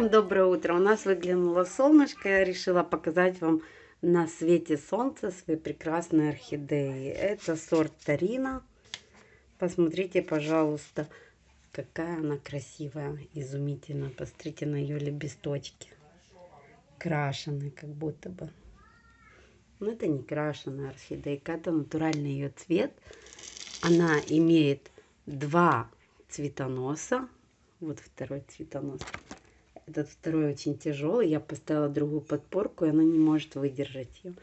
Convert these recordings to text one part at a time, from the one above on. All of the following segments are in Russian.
Всем доброе утро! У нас выглянуло солнышко. Я решила показать вам на свете солнца свои прекрасные орхидеи. Это сорт Тарина. Посмотрите, пожалуйста, какая она красивая, изумительная. Посмотрите на ее лепесточки. Крашеные, как будто бы. Но это не крашеная орхидейка, это натуральный ее цвет. Она имеет два цветоноса. Вот второй цветонос. Этот второй очень тяжелый. Я поставила другую подпорку, и она не может выдержать ее.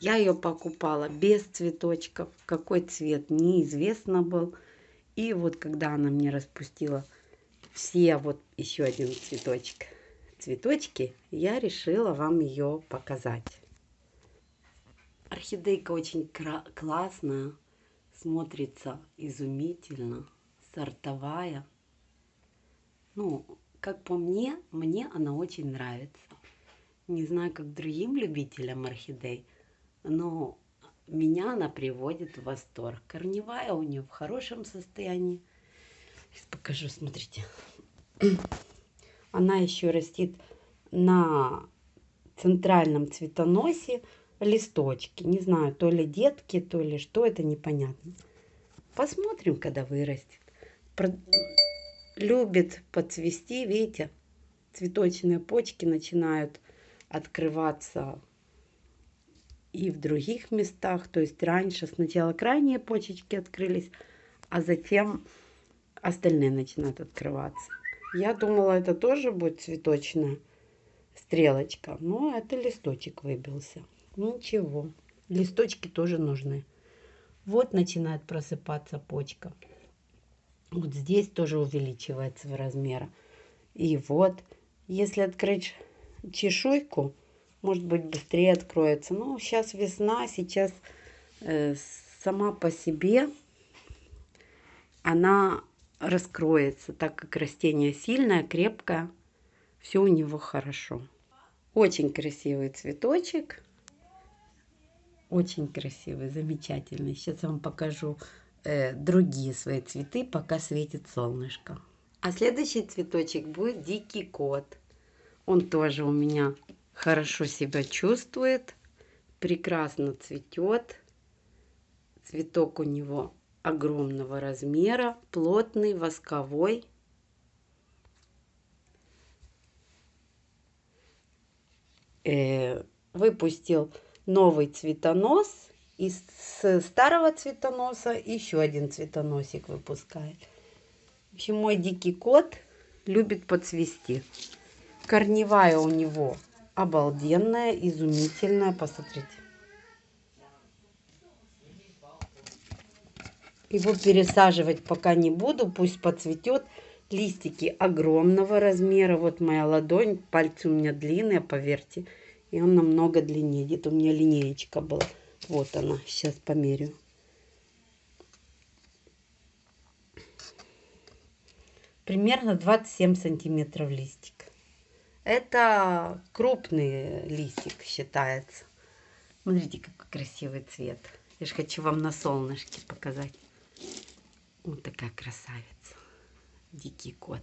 Я ее покупала без цветочков. Какой цвет, неизвестно был. И вот когда она мне распустила все, вот еще один цветочек, цветочки, я решила вам ее показать. Орхидейка очень классная, смотрится изумительно, сортовая. Ну, как по мне, мне она очень нравится. Не знаю, как другим любителям орхидей, но меня она приводит в восторг. Корневая у нее в хорошем состоянии. Сейчас покажу, смотрите. Она еще растет на центральном цветоносе листочки. Не знаю, то ли детки, то ли что, это непонятно. Посмотрим, когда вырастет любит подцвести, видите, цветочные почки начинают открываться и в других местах. То есть раньше сначала крайние почечки открылись, а затем остальные начинают открываться. Я думала, это тоже будет цветочная стрелочка, но это листочек выбился. Ничего, листочки тоже нужны. Вот начинает просыпаться почка. Вот здесь тоже увеличивается в размерах. И вот, если открыть чешуйку, может быть, быстрее откроется. Ну, сейчас весна, сейчас э, сама по себе она раскроется, так как растение сильное, крепкое. Все у него хорошо. Очень красивый цветочек. Очень красивый, замечательный. Сейчас я вам покажу э, другие свои цветы, пока светит солнышко. А следующий цветочек будет дикий кот. Он тоже у меня хорошо себя чувствует, прекрасно цветет. Цветок у него огромного размера, плотный, восковой. Э, выпустил новый цветонос из старого цветоноса еще один цветоносик выпускает. В общем, мой дикий кот любит подцвести. Корневая у него обалденная, изумительная. Посмотрите. Его пересаживать пока не буду, пусть подцветет. Листики огромного размера. Вот моя ладонь, пальцы у меня длинные, поверьте. И он намного длиннее. Где-то у меня линеечка была. Вот она, сейчас померю. Примерно 27 сантиметров листик. Это крупный листик считается. Смотрите, какой красивый цвет. Я же хочу вам на солнышке показать. Вот такая красавица. Дикий кот.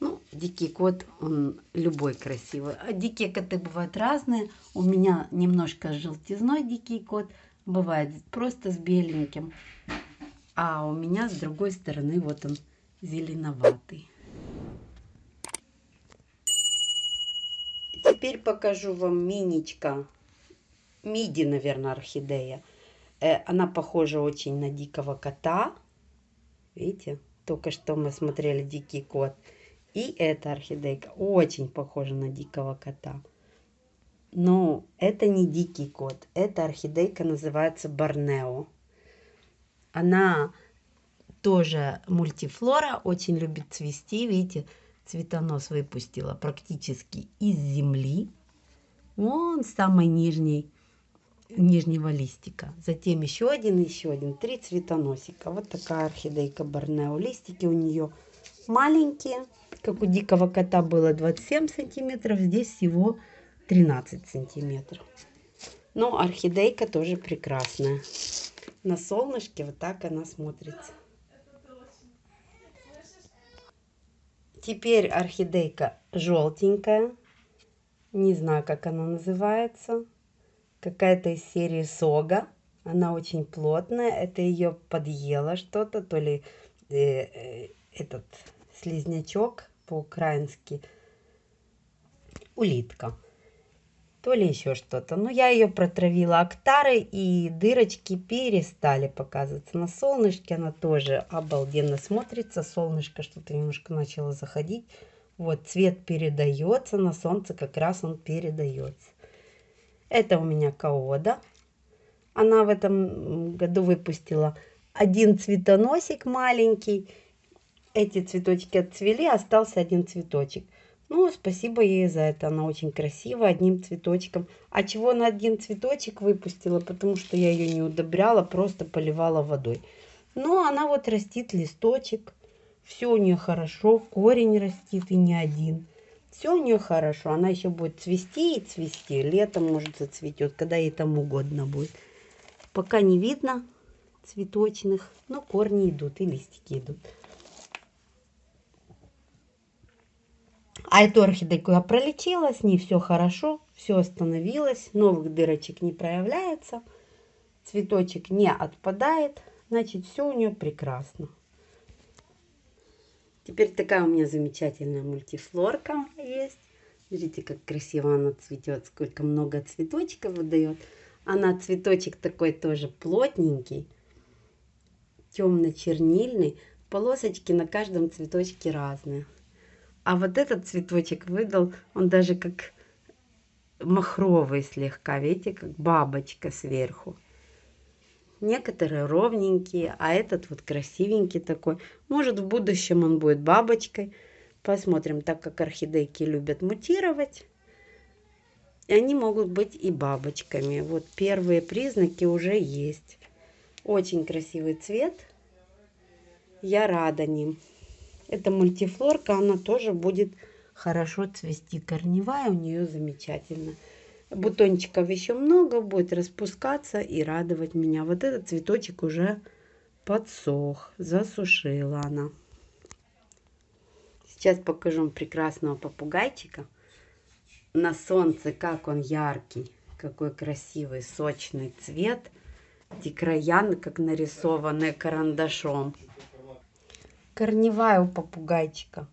Ну, дикий кот, он любой красивый. А дикие коты бывают разные. У меня немножко желтизной дикий кот. Бывает просто с беленьким. А у меня с другой стороны вот он зеленоватый. Теперь покажу вам миничка. Миди, наверное, орхидея. Э, она похожа очень на дикого кота. Видите? Только что мы смотрели дикий кот. И эта орхидейка очень похожа на дикого кота. Но это не дикий кот. Эта орхидейка называется Борнео. Она тоже мультифлора, очень любит цвести. Видите, цветонос выпустила практически из земли. Вон самый нижний, нижнего листика. Затем еще один, еще один. Три цветоносика. Вот такая орхидейка Борнео. Листики у нее маленькие, как у дикого кота было 27 сантиметров, здесь всего 13 сантиметров. Но орхидейка тоже прекрасная. На солнышке вот так она смотрится. Теперь орхидейка желтенькая. Не знаю, как она называется. Какая-то из серии Сога. Она очень плотная. Это ее подъело что-то. То ли э, э, этот слизнячок по-украински. Улитка то ли еще что-то. Но я ее протравила актарой, и дырочки перестали показываться. На солнышке она тоже обалденно смотрится. Солнышко что-то немножко начало заходить. Вот цвет передается, на солнце как раз он передается. Это у меня каода. Она в этом году выпустила один цветоносик маленький. Эти цветочки отцвели, остался один цветочек. Ну, спасибо ей за это. Она очень красивая, одним цветочком. А чего на один цветочек выпустила? Потому что я ее не удобряла, просто поливала водой. Но она вот растит листочек. Все у нее хорошо, корень растит и не один. Все у нее хорошо. Она еще будет цвести и цвести. Летом, может, зацветет, когда ей там угодно будет. Пока не видно цветочных, но корни идут и листики идут. А эту орхидейку я пролечила, с ней все хорошо, все остановилось, новых дырочек не проявляется, цветочек не отпадает, значит все у нее прекрасно. Теперь такая у меня замечательная мультифлорка есть. Смотрите, как красиво она цветет, сколько много цветочков выдает. Она цветочек такой тоже плотненький, темно-чернильный. Полосочки на каждом цветочке разные. А вот этот цветочек выдал, он даже как махровый слегка, видите, как бабочка сверху. Некоторые ровненькие, а этот вот красивенький такой. Может, в будущем он будет бабочкой. Посмотрим, так как орхидейки любят мутировать. И они могут быть и бабочками. Вот первые признаки уже есть. Очень красивый цвет. Я рада ним. Эта мультифлорка, она тоже будет хорошо цвести. Корневая у нее замечательно. Бутончиков еще много, будет распускаться и радовать меня. Вот этот цветочек уже подсох, засушила она. Сейчас покажу вам прекрасного попугайчика. На солнце, как он яркий, какой красивый, сочный цвет. Эти края, как нарисованные карандашом. Корневая у попугайчика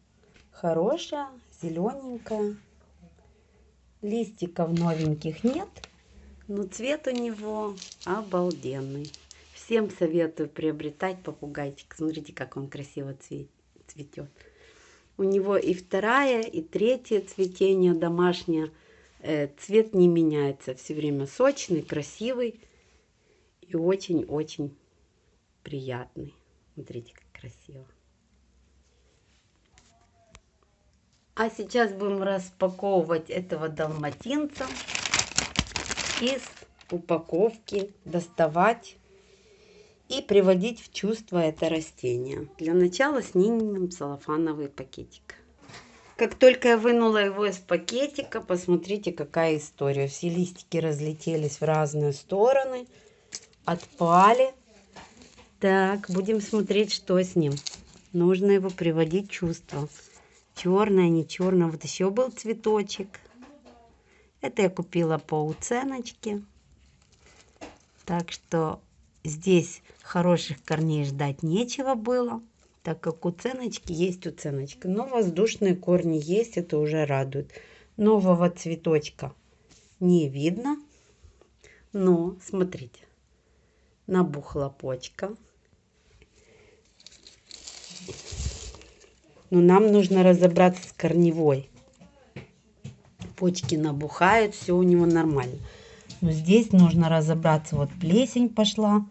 хорошая, зелененькая. Листиков новеньких нет, но цвет у него обалденный. Всем советую приобретать попугайчик. Смотрите, как он красиво цветет. У него и вторая, и третье цветение домашнее. Э, цвет не меняется. Все время сочный, красивый и очень-очень приятный. Смотрите, как красиво. А сейчас будем распаковывать этого далматинца из упаковки, доставать и приводить в чувство это растение. Для начала снимем целлофановый пакетик. Как только я вынула его из пакетика, посмотрите, какая история. Все листики разлетелись в разные стороны, отпали. Так, будем смотреть, что с ним. Нужно его приводить в чувство черная, не черная. Вот еще был цветочек. Это я купила по уценочке. Так что здесь хороших корней ждать нечего было, так как уценочки есть уценочка. Но воздушные корни есть, это уже радует. Нового цветочка не видно. Но, смотрите, набухла почка. Но нам нужно разобраться с корневой. Почки набухают, все у него нормально. Но здесь нужно разобраться. Вот плесень пошла.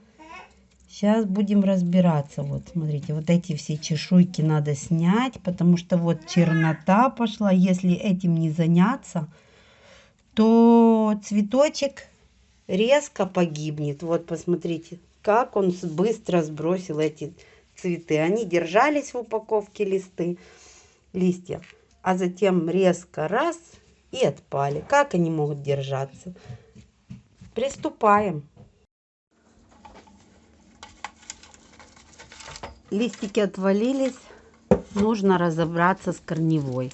Сейчас будем разбираться. Вот, смотрите, вот эти все чешуйки надо снять, потому что вот чернота пошла. Если этим не заняться, то цветочек резко погибнет. Вот, посмотрите, как он быстро сбросил эти цветы. Они держались в упаковке листы, листья, а затем резко раз и отпали. Как они могут держаться? Приступаем. Листики отвалились. нужно разобраться с корневой.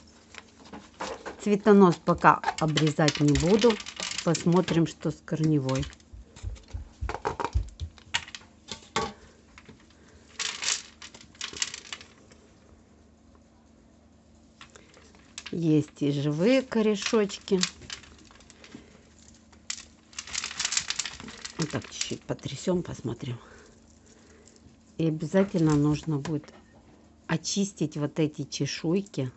Цветонос пока обрезать не буду. Посмотрим, что с корневой. Есть и живые корешочки. Вот так чуть-чуть потрясем, посмотрим. И обязательно нужно будет очистить вот эти чешуйки.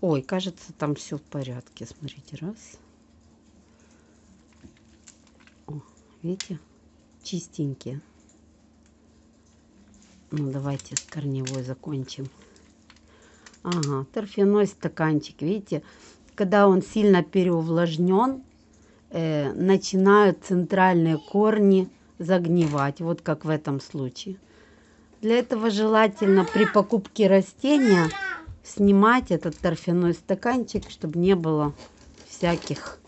Ой, кажется, там все в порядке. Смотрите, раз. О, видите? Чистенькие. Ну, давайте с корневой закончим. Ага, торфяной стаканчик, видите? Когда он сильно переувлажнен, э, начинают центральные корни загнивать, вот как в этом случае. Для этого желательно при покупке растения снимать этот торфяной стаканчик, чтобы не было всяких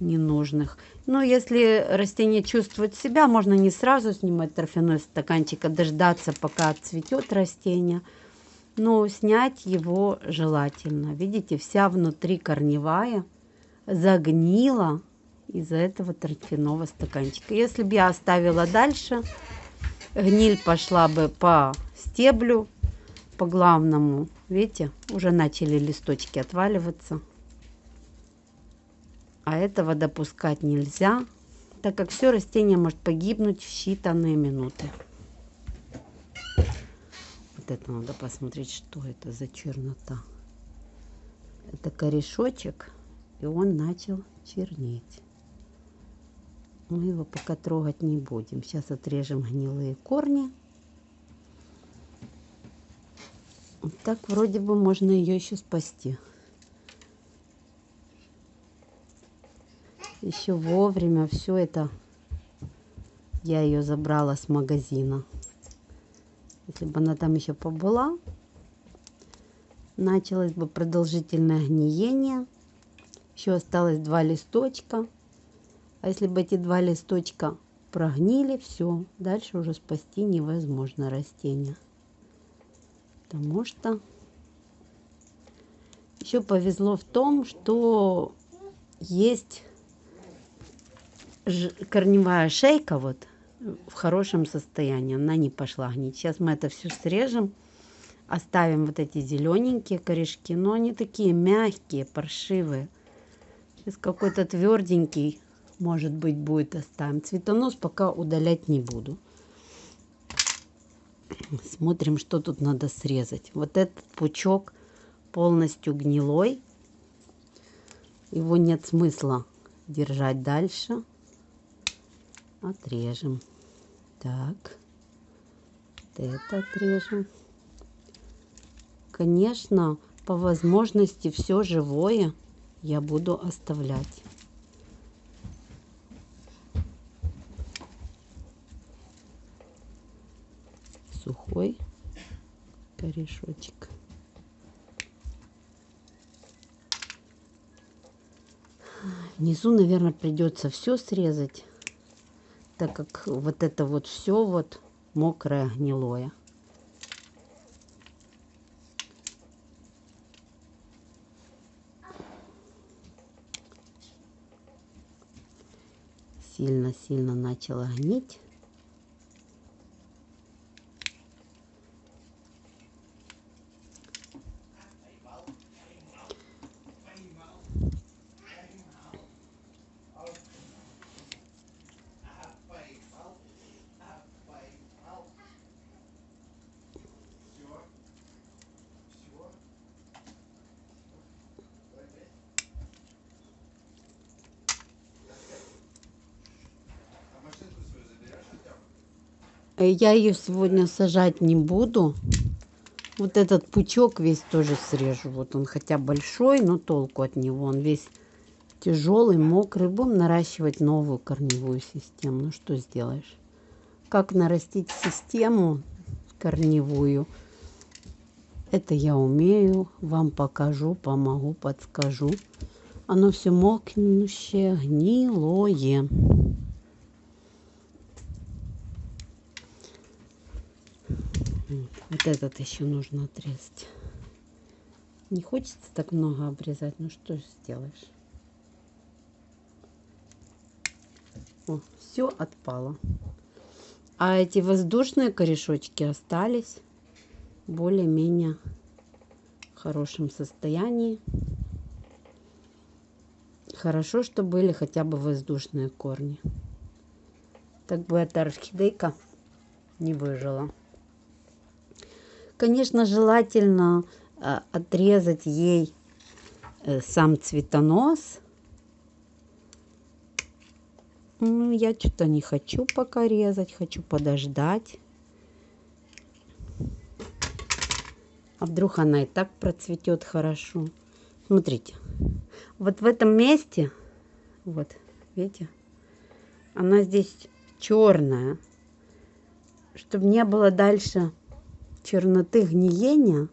ненужных. Но если растение чувствует себя, можно не сразу снимать торфяной стаканчик, а дождаться, пока отцветет растение. Но снять его желательно. Видите, вся внутри корневая загнила из-за этого торфяного стаканчика. Если бы я оставила дальше, гниль пошла бы по стеблю, по главному. Видите, уже начали листочки отваливаться. А этого допускать нельзя, так как все растение может погибнуть в считанные минуты. Вот это надо посмотреть, что это за чернота. Это корешочек, и он начал чернеть. Мы его пока трогать не будем. Сейчас отрежем гнилые корни. Вот так вроде бы можно ее еще спасти. Еще вовремя все это я ее забрала с магазина. Если бы она там еще побыла, началось бы продолжительное гниение. Еще осталось два листочка. А если бы эти два листочка прогнили, все, дальше уже спасти невозможно растение. Потому что еще повезло в том, что есть корневая шейка вот в хорошем состоянии. Она не пошла гнить. Сейчас мы это все срежем. Оставим вот эти зелененькие корешки. Но они такие мягкие, паршивые. Сейчас какой-то тверденький может быть, будет оставим. Цветонос пока удалять не буду. Смотрим, что тут надо срезать. Вот этот пучок полностью гнилой. Его нет смысла держать дальше. Отрежем. Так. Вот это отрежем. Конечно, по возможности все живое я буду оставлять. сухой корешочек. Внизу, наверное, придется все срезать, так как вот это вот все вот мокрое, гнилое. Сильно-сильно начало гнить. Я ее сегодня сажать не буду. Вот этот пучок весь тоже срежу. Вот он хотя большой, но толку от него. Он весь тяжелый, мокрый. Будем наращивать новую корневую систему. Ну что сделаешь? Как нарастить систему корневую? Это я умею. Вам покажу, помогу, подскажу. Оно все мокнущее, гнилое. Вот, этот еще нужно отрезать. Не хочется так много обрезать, ну что сделаешь. О, все отпало. А эти воздушные корешочки остались более-менее хорошем состоянии. Хорошо, что были хотя бы воздушные корни. Так бы эта орхидейка не выжила. Конечно, желательно э, отрезать ей э, сам цветонос. Ну, я что-то не хочу пока резать, хочу подождать. А вдруг она и так процветет хорошо. Смотрите, вот в этом месте, вот, видите, она здесь черная. Чтобы не было дальше черноты гниения.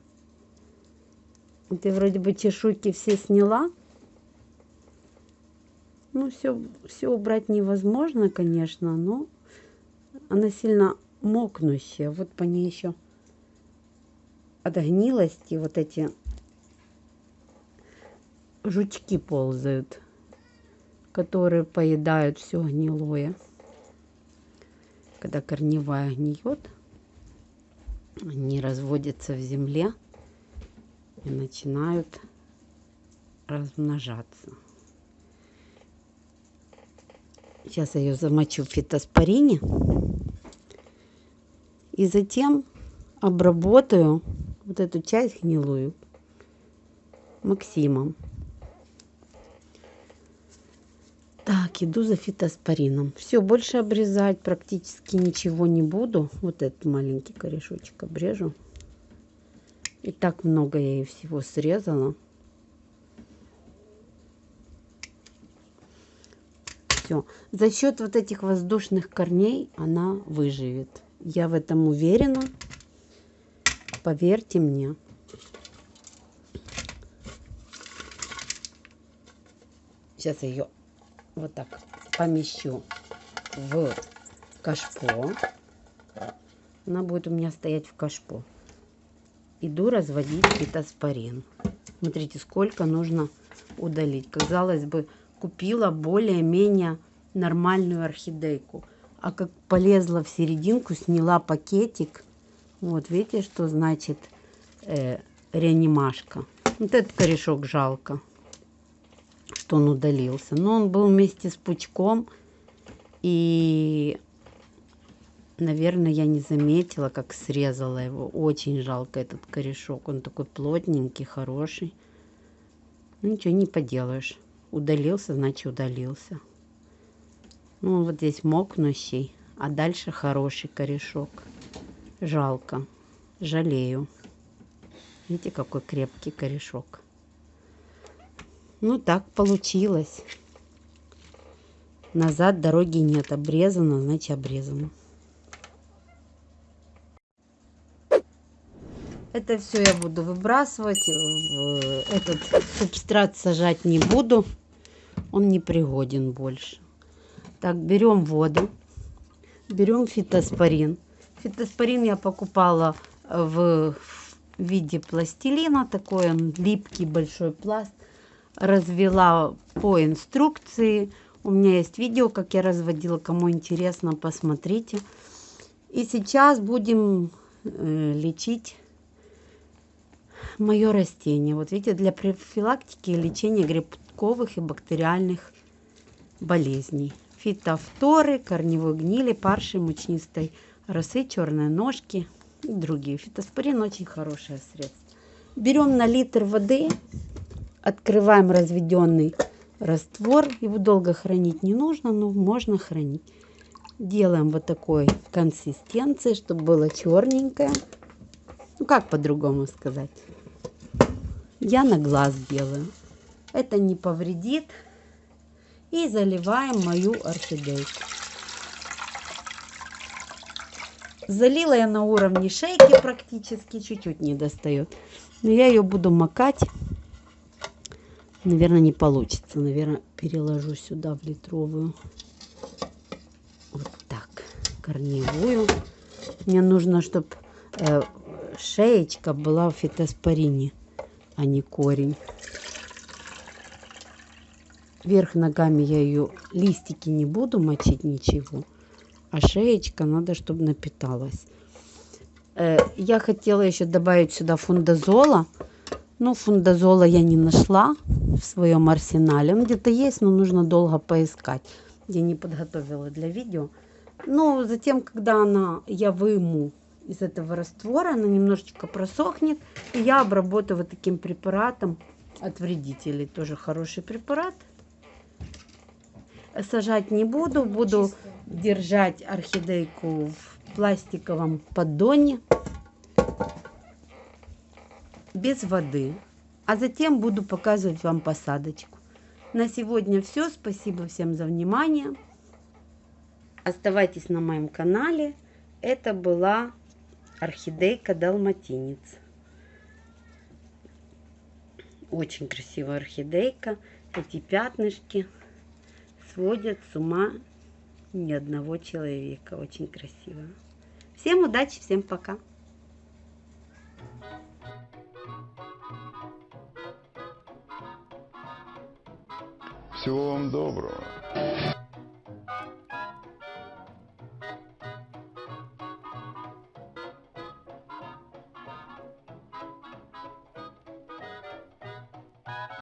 Ты вроде бы чешуйки все сняла. Ну, все, все убрать невозможно, конечно, но она сильно мокнущая. Вот по ней еще от гнилости вот эти жучки ползают, которые поедают все гнилое. Когда корневая гниет, они разводятся в земле и начинают размножаться. Сейчас я ее замочу в фитоспорине. И затем обработаю вот эту часть гнилую Максимом. Так, иду за фитоспорином. Все, больше обрезать практически ничего не буду. Вот этот маленький корешочек обрежу. И так много я ей всего срезала. Все. За счет вот этих воздушных корней она выживет. Я в этом уверена. Поверьте мне. Сейчас я ее вот так помещу в кашпо. Она будет у меня стоять в кашпо. Иду разводить фитоспорин. Смотрите, сколько нужно удалить. Казалось бы, купила более-менее нормальную орхидейку. А как полезла в серединку, сняла пакетик. Вот, видите, что значит э, реанимашка. Вот этот корешок жалко что он удалился. Но он был вместе с пучком. И, наверное, я не заметила, как срезала его. Очень жалко этот корешок. Он такой плотненький, хороший. Ну, ничего не поделаешь. Удалился, значит, удалился. Ну, вот здесь мокнущий. А дальше хороший корешок. Жалко. Жалею. Видите, какой крепкий корешок. Ну, так получилось. Назад дороги нет. Обрезано, значит обрезано. Это все я буду выбрасывать. В этот субстрат сажать не буду. Он не пригоден больше. Так, берем воду. Берем фитоспорин. Фитоспорин я покупала в виде пластилина. Такой он липкий большой пласт развела по инструкции. У меня есть видео, как я разводила. Кому интересно, посмотрите. И сейчас будем э, лечить мое растение. Вот видите, для профилактики и лечения грибковых и бактериальных болезней. Фитофторы, корневой гнили, парши, мучнистой росы, черные ножки и другие. Фитоспорин очень хорошее средство. Берем на литр воды Открываем разведенный раствор. Его долго хранить не нужно, но можно хранить. Делаем вот такой консистенции, чтобы было черненькое. Ну, как по-другому сказать. Я на глаз делаю. Это не повредит. И заливаем мою орхидейку. Залила я на уровне шейки практически, чуть-чуть не достает. Но я ее буду макать Наверное, не получится. Наверное, переложу сюда в литровую. Вот так. Корневую. Мне нужно, чтобы э, шеечка была в фитоспорине, а не корень. Вверх ногами я ее листики не буду мочить ничего, а шеечка надо, чтобы напиталась. Э, я хотела еще добавить сюда фундазола, но фундазола я не нашла в своем арсенале. Он где-то есть, но нужно долго поискать. Я не подготовила для видео. Но затем, когда она, я выму из этого раствора, она немножечко просохнет. И я обработаю вот таким препаратом от вредителей. Тоже хороший препарат. Сажать не буду. Буду держать орхидейку в пластиковом поддоне. Без воды. А затем буду показывать вам посадочку. На сегодня все. Спасибо всем за внимание. Оставайтесь на моем канале. Это была орхидейка далматинец. Очень красивая орхидейка. Эти пятнышки сводят с ума ни одного человека. Очень красиво. Всем удачи, всем пока. Всего вам доброго.